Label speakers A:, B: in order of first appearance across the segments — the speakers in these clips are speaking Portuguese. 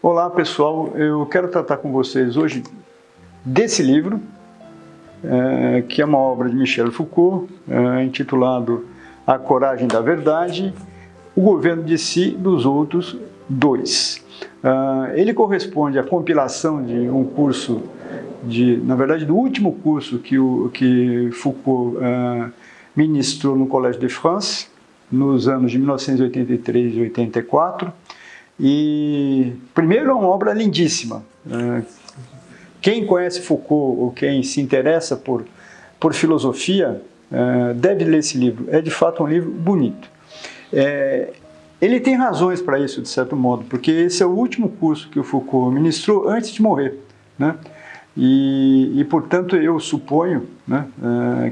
A: Olá pessoal, eu quero tratar com vocês hoje desse livro, é, que é uma obra de Michel Foucault, é, intitulado A Coragem da Verdade, o Governo de Si dos Outros Dois. É, ele corresponde à compilação de um curso, de, na verdade do último curso que, o, que Foucault é, ministrou no Collège de France, nos anos de 1983 e 84, e, primeiro, é uma obra lindíssima. É, quem conhece Foucault ou quem se interessa por, por filosofia é, deve ler esse livro. É, de fato, um livro bonito. É, ele tem razões para isso, de certo modo, porque esse é o último curso que o Foucault ministrou antes de morrer. Né? E, e, portanto, eu suponho né,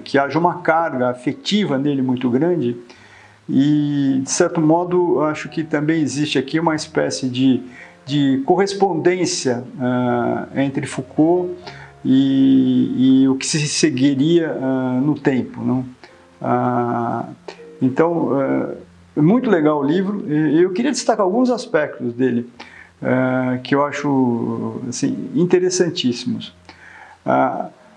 A: que haja uma carga afetiva nele muito grande e, de certo modo, acho que também existe aqui uma espécie de, de correspondência uh, entre Foucault e, e, o que se seguiria uh, no tempo. Não? Uh, então, é muito legal o livro. Eu queria destacar alguns aspectos dele que eu acho assim, interessantíssimos.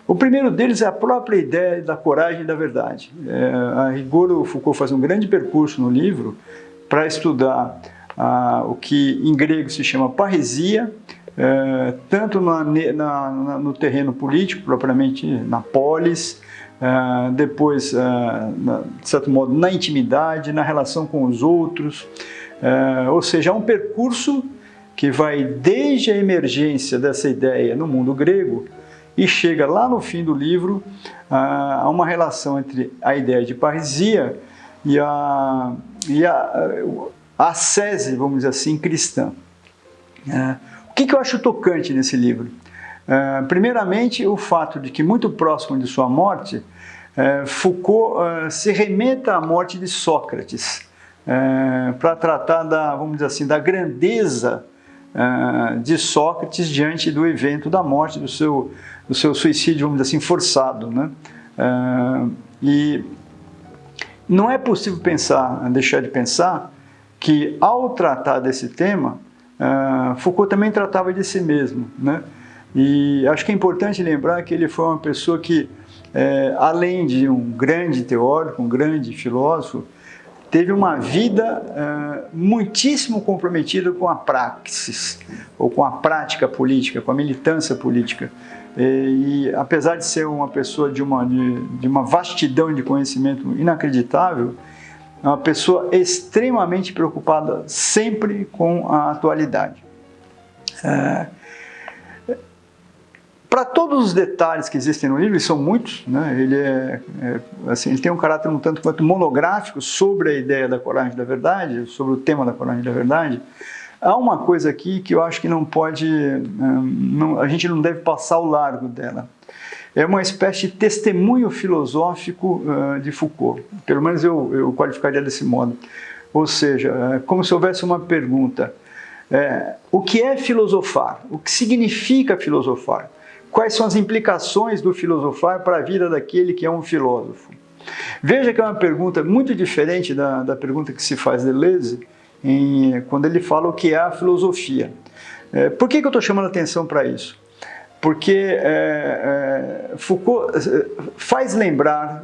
A: O primeiro deles é a própria ideia da coragem e da verdade. É, a rigor, o Foucault faz um grande percurso no livro para estudar ah, o que em grego se chama parresia, é, tanto na, na, no terreno político, propriamente na polis, é, depois, é, na, de certo modo, na intimidade, na relação com os outros, é, ou seja, é um percurso que vai desde a emergência dessa ideia no mundo grego e chega lá no fim do livro ah, a uma relação entre a ideia de parresia e a, e a, a sese, vamos dizer assim, cristã. É, o que, eu acho tocante nesse livro? É, primeiramente, o fato de que muito próximo de sua morte, é, Foucault se remeta à morte de Sócrates, para tratar da, vamos dizer assim, da grandeza de Sócrates diante do evento da morte do seu do seu suicídio, vamos dizer assim, forçado. Né? Uh, e não é possível pensar, deixar de pensar, que ao tratar desse tema, uh, Foucault também tratava de si mesmo. Né? E acho que é importante lembrar que ele foi uma pessoa que, é, além de um grande teórico, um grande filósofo, teve uma vida uh, muitíssimo comprometida com a praxis, ou com a prática política, com a militância política. E, e apesar de ser uma pessoa de uma, de, de uma vastidão de conhecimento inacreditável, é uma pessoa extremamente preocupada sempre com a atualidade. É, para todos os detalhes que existem no livro, e são muitos, né, ele, é, é, assim, ele tem um caráter um tanto quanto monográfico sobre a ideia da coragem da verdade, sobre o tema da coragem da verdade, Há uma coisa aqui que eu acho que não pode, não, a gente não deve passar ao largo dela. É uma espécie de testemunho filosófico de Foucault, pelo menos eu, eu qualificaria desse modo. Ou seja, uh, como se houvesse uma pergunta, uh, o que é filosofar? O que significa filosofar? Quais são as implicações do filosofar para a vida daquele que é um filósofo? Veja que é uma pergunta muito diferente da, da pergunta que se faz de Deleuze, em, quando ele fala o que é a filosofia. É, por que, que eu estou chamando atenção para isso? Porque é, é, Foucault é, faz lembrar,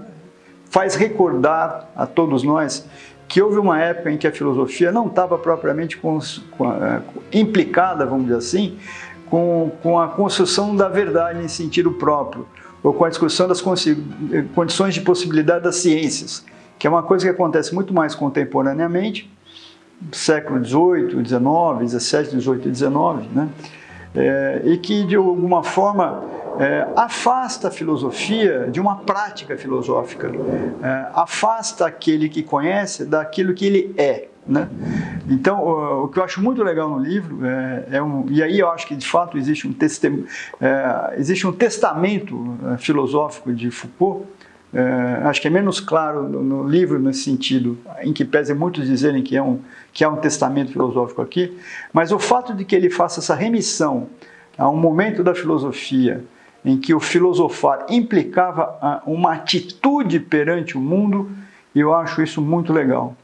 A: faz recordar a todos nós que houve uma época em que a filosofia não estava propriamente com, é, implicada, vamos dizer assim, com, com a construção da verdade em sentido próprio, ou com a discussão das condições de possibilidade das ciências, que é uma coisa que acontece muito mais contemporaneamente, século XVIII, XIX, XVII, XVIII e XIX, né? É, e que de alguma forma é, afasta a filosofia de uma prática filosófica, é, afasta aquele que conhece daquilo que ele é. Né? Então, o, o que eu acho muito legal no livro, é, é um, e aí eu acho que de fato existe um, testem, é, existe um testamento é, filosófico de Foucault, é, acho que é menos claro no, no, livro nesse sentido, em que pese muitos dizerem que é, um, que é um testamento filosófico aqui, mas o fato de que ele faça essa remissão a um momento da filosofia em que o filosofar implicava uma atitude perante o mundo, eu acho isso muito legal.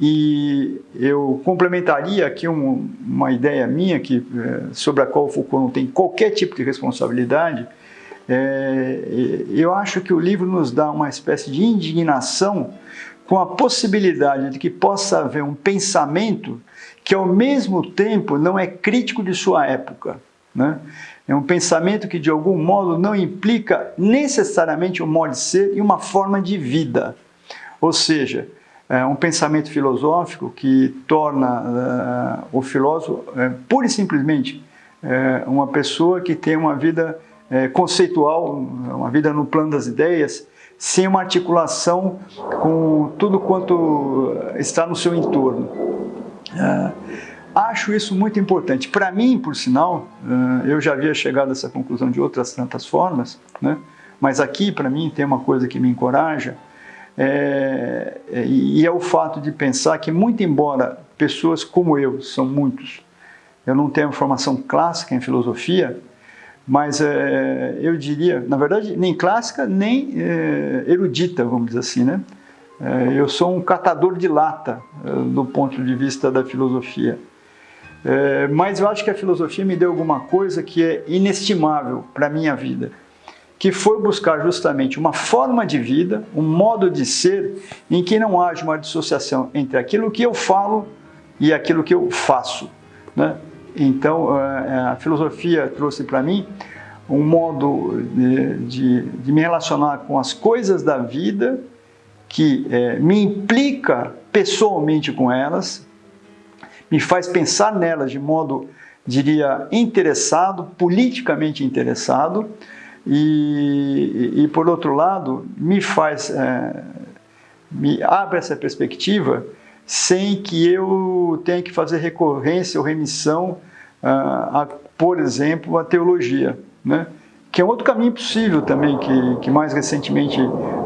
A: E eu complementaria aqui um, uma ideia minha que, é, sobre a qual o Foucault não tem qualquer tipo de responsabilidade. É, eu acho que o livro nos dá uma espécie de indignação com a possibilidade de que possa haver um pensamento que ao mesmo tempo não é crítico de sua época. Né? É um pensamento que de algum modo não implica necessariamente um modo de ser e uma forma de vida. Ou seja, é um pensamento filosófico que torna uh, o filósofo uh, pura e simplesmente uh, uma pessoa que tem uma vida conceitual, uma vida no plano das ideias, sem uma articulação com tudo quanto está no seu entorno. acho isso muito importante. Para mim, por sinal, eu já havia chegado a essa conclusão de outras tantas formas, né? mas aqui, para mim, tem uma coisa que me encoraja, é, e é o fato de pensar que, muito embora pessoas como eu, são muitos, eu não tenho formação clássica em filosofia, mas é, eu diria, na verdade, nem clássica, nem é, erudita, vamos dizer assim, né? É, eu sou um catador de lata é, do ponto de vista da filosofia. É, mas eu acho que a filosofia me deu alguma coisa que é inestimável para a minha vida que foi buscar justamente uma forma de vida, um modo de ser, em que não haja uma dissociação entre aquilo que eu falo e aquilo que eu faço. Né? Então, eh, a filosofia trouxe para mim um modo de, de, de, me relacionar com as coisas da vida que é, me implica pessoalmente com elas, me faz pensar nelas de modo, diria, interessado, politicamente interessado, e, e, por outro lado, me faz, é, me abre essa perspectiva sem que eu tenha que fazer recorrência ou remissão a, a por exemplo, a teologia, né? que é outro caminho possível também, que, que mais recentemente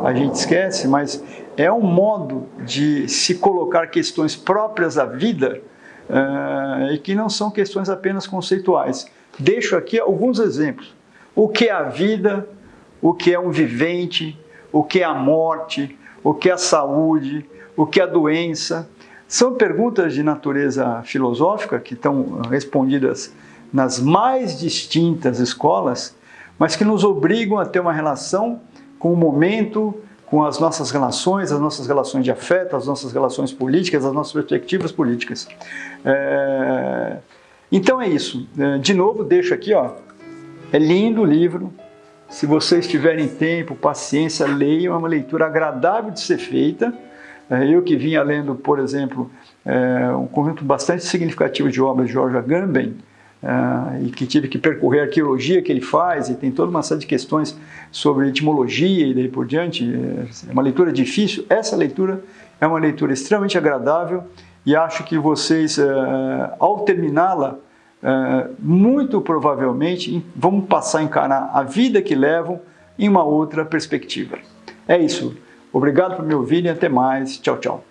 A: a gente esquece, mas é um modo de se colocar questões próprias da vida uh, e que não são questões apenas conceituais. Deixo aqui alguns exemplos o que é a vida, o que é um vivente, o que é a morte, o que é a saúde, o que é a doença. São perguntas de natureza filosófica que estão respondidas nas mais distintas escolas, mas que nos obrigam a ter uma relação com o momento, com as nossas relações, as nossas relações de afeto, as nossas relações políticas, as nossas perspectivas políticas. É... Então é isso. É, de novo, deixo aqui ó, é lindo o livro. Se vocês tiverem tempo, paciência, leiam. É uma leitura agradável de ser feita. É, eu que vinha lendo, por exemplo, é, um conjunto bastante significativo de obras de George Agamben, e que tive que percorrer a arqueologia que ele faz, e tem toda uma série de questões sobre etimologia e daí por diante. É uma leitura difícil. Essa leitura é uma leitura extremamente agradável e acho que vocês, ao terminá-la, é, muito provavelmente vão passar a encarar a vida que levam em uma outra perspectiva. É isso. Obrigado por me ouvirem. Até mais. Tchau, tchau.